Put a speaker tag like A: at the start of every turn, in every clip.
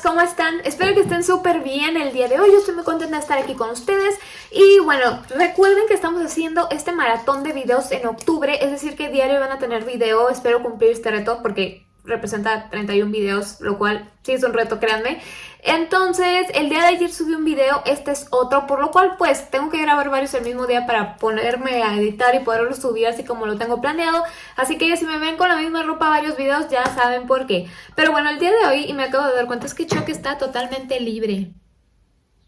A: ¿cómo están? Espero que estén súper bien el día de hoy, yo estoy muy contenta de estar aquí con ustedes. Y bueno, recuerden que estamos haciendo este maratón de videos en octubre, es decir que diario van a tener video, espero cumplir este reto porque representa 31 videos, lo cual sí es un reto, créanme. Entonces, el día de ayer subí un video, este es otro, por lo cual pues tengo que grabar varios el mismo día para ponerme a editar y poderlo subir así como lo tengo planeado. Así que si me ven con la misma ropa varios videos ya saben por qué. Pero bueno, el día de hoy, y me acabo de dar cuenta, es que Chuck está totalmente libre.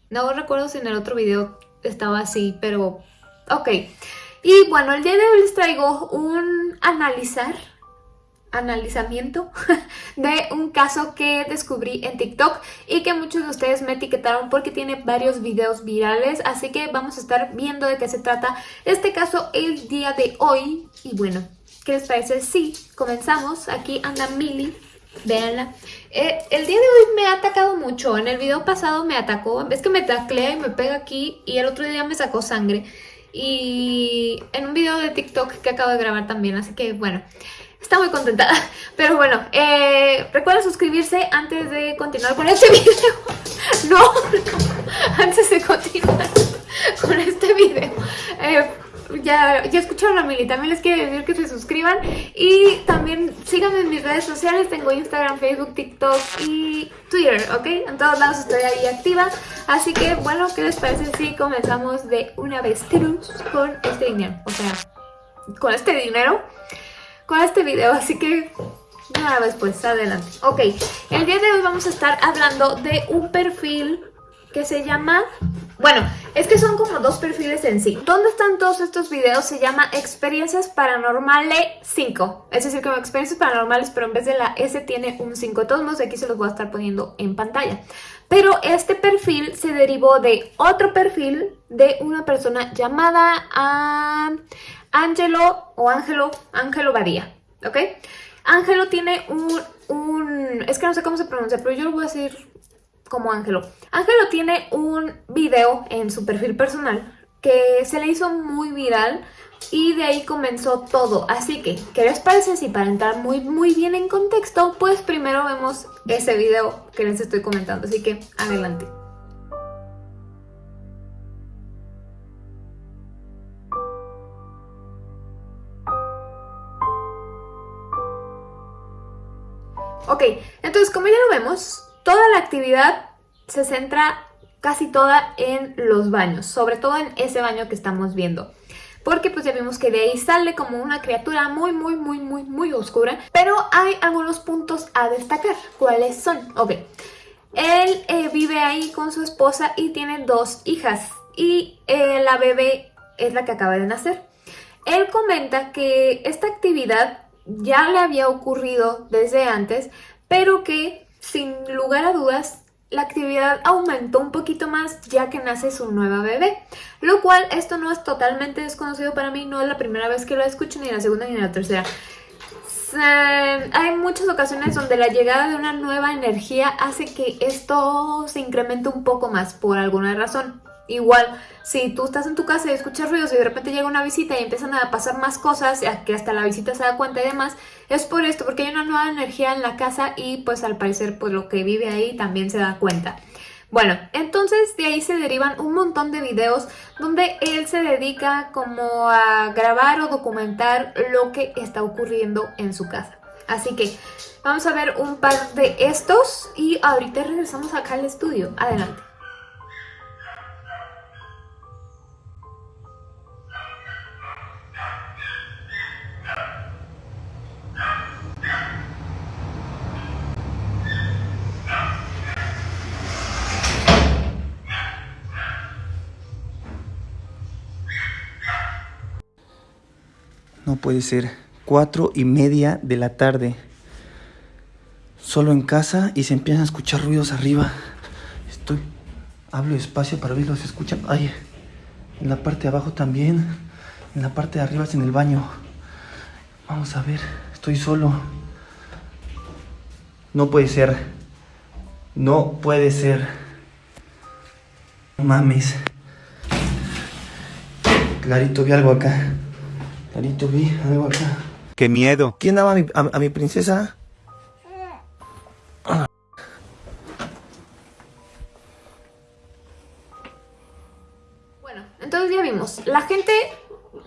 A: No recuerdo si en el otro video estaba así, pero ok. Y bueno, el día de hoy les traigo un analizar analizamiento de un caso que descubrí en TikTok y que muchos de ustedes me etiquetaron porque tiene varios videos virales, así que vamos a estar viendo de qué se trata este caso el día de hoy. Y bueno, ¿qué les parece? Sí, comenzamos. Aquí anda Milly, véanla. Eh, el día de hoy me ha atacado mucho, en el video pasado me atacó, es que me taclea y me pega aquí y el otro día me sacó sangre. Y en un video de TikTok que acabo de grabar también, así que bueno... Está muy contenta. Pero bueno, eh, recuerda suscribirse antes de continuar con este video. No, antes de continuar con este video. Eh, ya, ya escucharon a Mili, también les quiero decir que se suscriban y también síganme en mis redes sociales, tengo Instagram, Facebook, TikTok y Twitter, ¿ok? En todos lados estoy ahí activa, así que bueno, ¿qué les parece si comenzamos de una vez con este dinero? O sea, con este dinero con este video, así que nada después, adelante. Ok, el día de hoy vamos a estar hablando de un perfil que se llama... Bueno, es que son como dos perfiles en sí. ¿Dónde están todos estos videos? Se llama Experiencias Paranormales 5. Es decir, como Experiencias Paranormales, pero en vez de la S tiene un 5. De todos modos, aquí se los voy a estar poniendo en pantalla. Pero este perfil se derivó de otro perfil de una persona llamada... a Ángelo o Ángelo, Ángelo Badía, ¿ok? Ángelo tiene un, un, es que no sé cómo se pronuncia, pero yo lo voy a decir como Ángelo. Ángelo tiene un video en su perfil personal que se le hizo muy viral y de ahí comenzó todo. Así que, ¿qué les parece si para entrar muy muy bien en contexto, pues primero vemos ese video que les estoy comentando. Así que, adelante. Ok, entonces como ya lo vemos, toda la actividad se centra casi toda en los baños, sobre todo en ese baño que estamos viendo. Porque pues ya vimos que de ahí sale como una criatura muy, muy, muy, muy, muy oscura. Pero hay algunos puntos a destacar. ¿Cuáles son? Ok. Él eh, vive ahí con su esposa y tiene dos hijas. Y eh, la bebé es la que acaba de nacer. Él comenta que esta actividad ya le había ocurrido desde antes, pero que sin lugar a dudas la actividad aumentó un poquito más ya que nace su nueva bebé. Lo cual esto no es totalmente desconocido para mí, no es la primera vez que lo escucho, ni la segunda ni la tercera. Hay muchas ocasiones donde la llegada de una nueva energía hace que esto se incremente un poco más por alguna razón. Igual, si tú estás en tu casa y escuchas ruidos y de repente llega una visita y empiezan a pasar más cosas, que hasta la visita se da cuenta y demás, es por esto, porque hay una nueva energía en la casa y pues al parecer pues lo que vive ahí también se da cuenta. Bueno, entonces de ahí se derivan un montón de videos donde él se dedica como a grabar o documentar lo que está ocurriendo en su casa. Así que vamos a ver un par de estos y ahorita regresamos acá al estudio. Adelante.
B: No puede ser. Cuatro y media de la tarde. Solo en casa y se empiezan a escuchar ruidos arriba. Estoy... Hablo despacio para si se escuchan. Ay, en la parte de abajo también. En la parte de arriba es en el baño. Vamos a ver. Estoy solo. No puede ser. No puede ser. Mames. Clarito vi algo acá. Carito,
C: ¡Qué miedo!
B: ¿Quién daba a mi, a, mi princesa?
A: Bueno, entonces ya vimos. La gente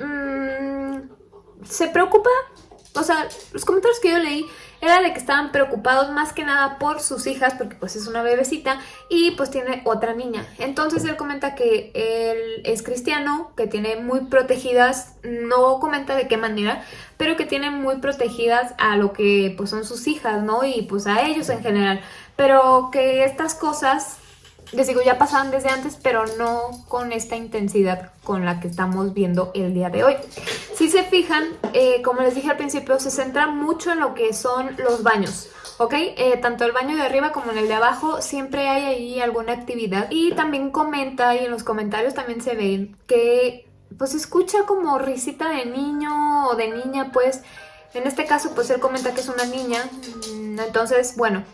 A: mm, se preocupa o sea, los comentarios que yo leí era de que estaban preocupados más que nada por sus hijas, porque pues es una bebecita y pues tiene otra niña. Entonces él comenta que él es cristiano, que tiene muy protegidas, no comenta de qué manera, pero que tiene muy protegidas a lo que pues son sus hijas, ¿no? Y pues a ellos en general. Pero que estas cosas les digo, ya pasaban desde antes, pero no con esta intensidad con la que estamos viendo el día de hoy. Si se fijan, eh, como les dije al principio, se centra mucho en lo que son los baños. ¿ok? Eh, tanto el baño de arriba como en el de abajo siempre hay ahí alguna actividad. Y también comenta, y en los comentarios también se ve que pues escucha como risita de niño o de niña, pues en este caso pues él comenta que es una niña, mm, entonces bueno,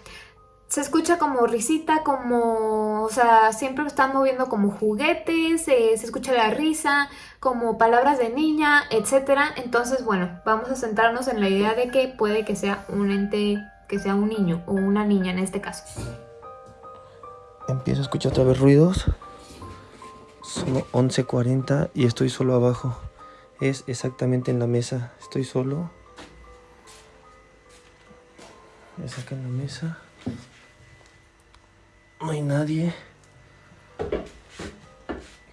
A: se escucha como risita, como, o sea, siempre están moviendo como juguetes, eh, se escucha la risa, como palabras de niña, etc. Entonces, bueno, vamos a centrarnos en la idea de que puede que sea un ente, que sea un niño o una niña en este caso.
B: Empiezo a escuchar otra vez ruidos. Son 11.40 y estoy solo abajo. Es exactamente en la mesa. Estoy solo. Acá en la mesa. No hay nadie.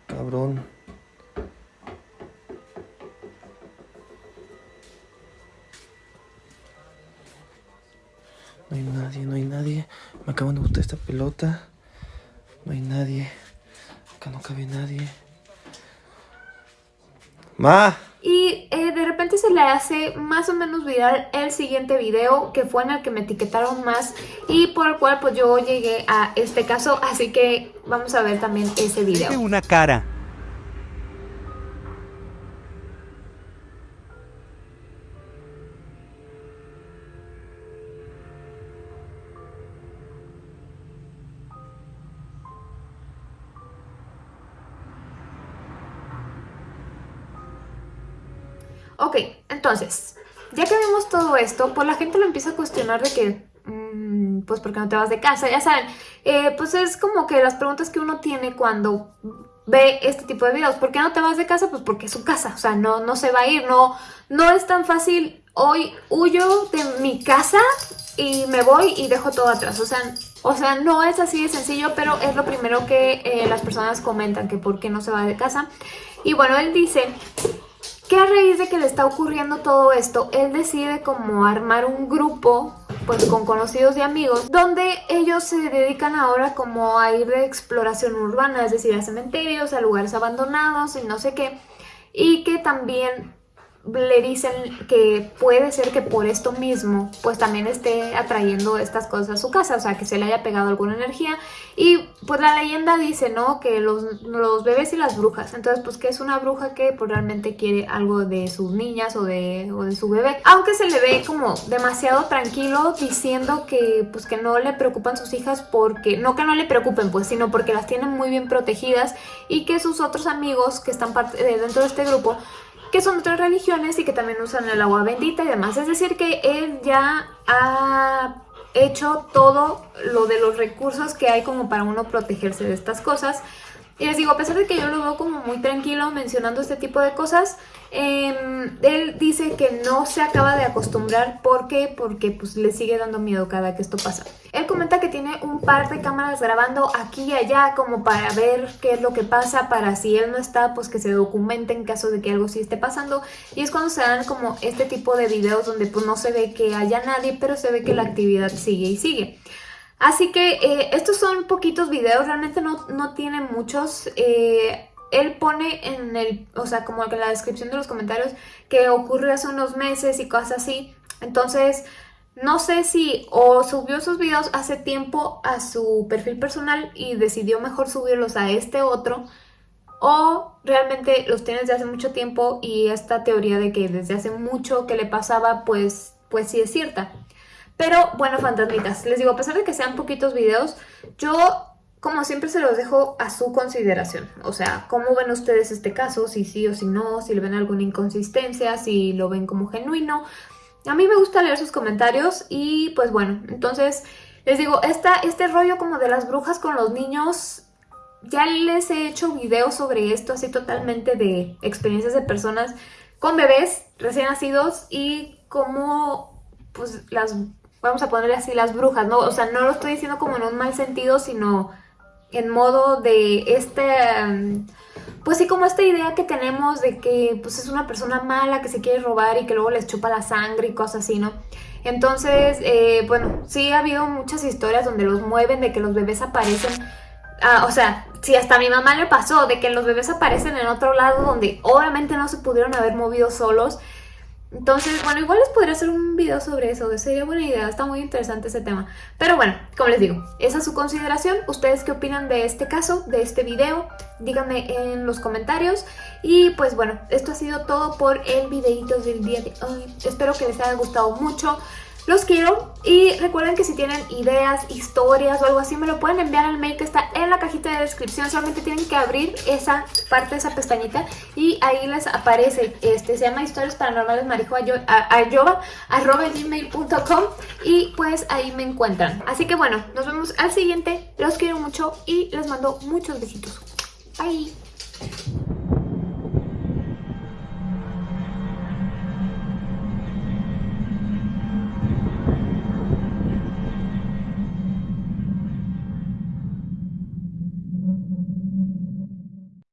B: Cabrón. No hay nadie, no hay nadie. Me acaban de gustar esta pelota. No hay nadie. Acá no cabe nadie. ¡Ma!
A: Y eh, se le hace más o menos viral el siguiente video que fue en el que me etiquetaron más y por el cual pues yo llegué a este caso, así que vamos a ver también ese video.
C: Una cara.
A: Ok, entonces, ya que vimos todo esto, pues la gente lo empieza a cuestionar de que, mm, pues, ¿por qué no te vas de casa? Ya saben, eh, pues es como que las preguntas que uno tiene cuando ve este tipo de videos. ¿Por qué no te vas de casa? Pues porque es su casa, o sea, no, no se va a ir, no, no es tan fácil, hoy huyo de mi casa y me voy y dejo todo atrás, o sea, o sea, no es así de sencillo, pero es lo primero que eh, las personas comentan, que por qué no se va de casa. Y bueno, él dice que a raíz de que le está ocurriendo todo esto, él decide como armar un grupo pues con conocidos y amigos, donde ellos se dedican ahora como a ir de exploración urbana, es decir, a cementerios, a lugares abandonados y no sé qué, y que también le dicen que puede ser que por esto mismo pues también esté atrayendo estas cosas a su casa, o sea que se le haya pegado alguna energía. Y pues la leyenda dice, ¿no? Que los, los bebés y las brujas, entonces pues que es una bruja que pues realmente quiere algo de sus niñas o de, o de su bebé, aunque se le ve como demasiado tranquilo diciendo que pues que no le preocupan sus hijas porque, no que no le preocupen pues, sino porque las tienen muy bien protegidas y que sus otros amigos que están eh, dentro de este grupo que son otras religiones y que también usan el agua bendita y demás. Es decir, que él ya ha hecho todo lo de los recursos que hay como para uno protegerse de estas cosas. Y les digo, a pesar de que yo lo veo como muy tranquilo mencionando este tipo de cosas, Em, él dice que no se acaba de acostumbrar. ¿Por qué? Porque pues le sigue dando miedo cada que esto pasa. Él comenta que tiene un par de cámaras grabando aquí y allá como para ver qué es lo que pasa, para si él no está, pues que se documente en caso de que algo sí esté pasando. Y es cuando se dan como este tipo de videos donde pues no se ve que haya nadie, pero se ve que la actividad sigue y sigue. Así que eh, estos son poquitos videos, realmente no, no tienen muchos. Eh, él pone en el, o sea, como en la descripción de los comentarios que ocurrió hace unos meses y cosas así. Entonces, no sé si o subió sus videos hace tiempo a su perfil personal y decidió mejor subirlos a este otro o realmente los tiene desde hace mucho tiempo y esta teoría de que desde hace mucho que le pasaba, pues, pues sí es cierta. Pero bueno, fantasmitas, les digo, a pesar de que sean poquitos videos, yo como siempre se los dejo a su consideración. O sea, ¿cómo ven ustedes este caso? Si sí o si no, si le ven alguna inconsistencia, si lo ven como genuino. A mí me gusta leer sus comentarios y pues bueno, entonces les digo, esta, este rollo como de las brujas con los niños ya les he hecho videos sobre esto, así totalmente de experiencias de personas con bebés recién nacidos y cómo, pues, las, vamos a ponerle así, las brujas, ¿no? O sea, no lo estoy diciendo como en un mal sentido, sino en modo de este... Pues sí, como esta idea que tenemos de que pues es una persona mala que se quiere robar y que luego les chupa la sangre y cosas así, ¿no? Entonces, eh, bueno, sí ha habido muchas historias donde los mueven, de que los bebés aparecen Ah, o sea, si hasta a mi mamá le pasó de que los bebés aparecen en otro lado donde obviamente no se pudieron haber movido solos. Entonces, bueno, igual les podría hacer un video sobre eso, sería buena idea, está muy interesante ese tema. Pero bueno, como les digo, esa es su consideración. ¿Ustedes qué opinan de este caso, de este video? Díganme en los comentarios. Y pues bueno, esto ha sido todo por el videito del día de hoy. Espero que les haya gustado mucho. Los quiero y recuerden que si tienen ideas, historias o algo así me lo pueden enviar al mail que está en la cajita de descripción. Solamente tienen que abrir esa parte, esa pestañita y ahí les aparece. Este se llama historias paranormales gmail.com y pues ahí me encuentran. Así que bueno, nos vemos al siguiente. Los quiero mucho y les mando muchos besitos. Bye.